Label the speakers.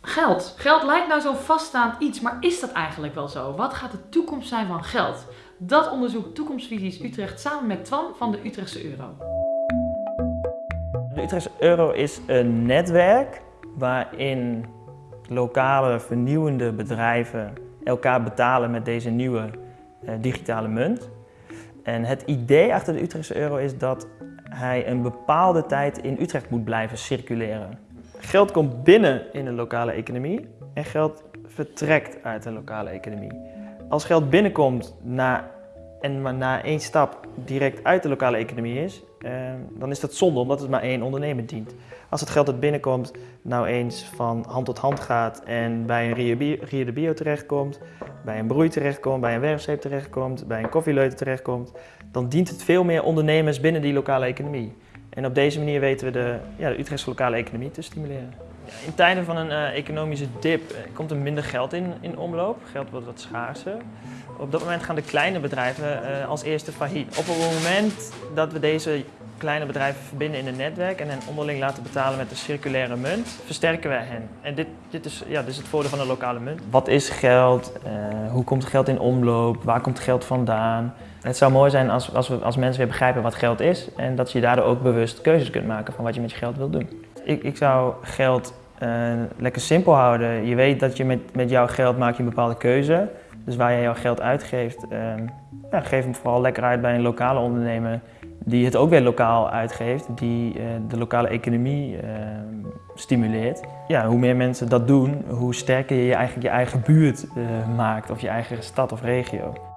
Speaker 1: Geld. Geld lijkt nou zo'n vaststaand iets, maar is dat eigenlijk wel zo? Wat gaat de toekomst zijn van geld? Dat onderzoekt Toekomstvisies Utrecht samen met Twan van de Utrechtse Euro.
Speaker 2: De Utrechtse Euro is een netwerk waarin lokale vernieuwende bedrijven elkaar betalen met deze nieuwe eh, digitale munt. En het idee achter de Utrechtse euro is dat hij een bepaalde tijd in Utrecht moet blijven circuleren. Geld komt binnen in de lokale economie en geld vertrekt uit de lokale economie. Als geld binnenkomt en maar na één stap direct uit de lokale economie is, eh, dan is dat zonde omdat het maar één ondernemer dient. Als het geld dat binnenkomt nou eens van hand tot hand gaat en bij een Rio de Bio terechtkomt, bij een broei terechtkomt, bij een werfzeep terechtkomt, bij een koffieleuter terechtkomt, dan dient het veel meer ondernemers binnen die lokale economie. En op deze manier weten we de, ja, de Utrechtse lokale economie te stimuleren. In tijden van een uh, economische dip uh, komt er minder geld in, in omloop. Geld wordt wat schaarser. Op dat moment gaan de kleine bedrijven uh, als eerste failliet. Op het moment dat we deze kleine bedrijven verbinden in een netwerk en hen onderling laten betalen met een circulaire munt, versterken wij hen. En dit, dit, is, ja, dit is het voordeel van een lokale munt. Wat is geld? hoe komt geld in omloop? Waar komt geld vandaan? Het zou mooi zijn als, als, we, als mensen weer begrijpen wat geld is en dat je daardoor ook bewust keuzes kunt maken van wat je met je geld wilt doen. Ik, ik zou geld uh, lekker simpel houden. Je weet dat je met, met jouw geld maak je een bepaalde keuze. Dus waar je jouw geld uitgeeft, ja, geef hem vooral lekker uit bij een lokale ondernemer die het ook weer lokaal uitgeeft, die uh, de lokale economie stimuleert. Ja, hoe meer mensen dat doen, hoe sterker je eigenlijk je eigen buurt maakt of je eigen stad of regio.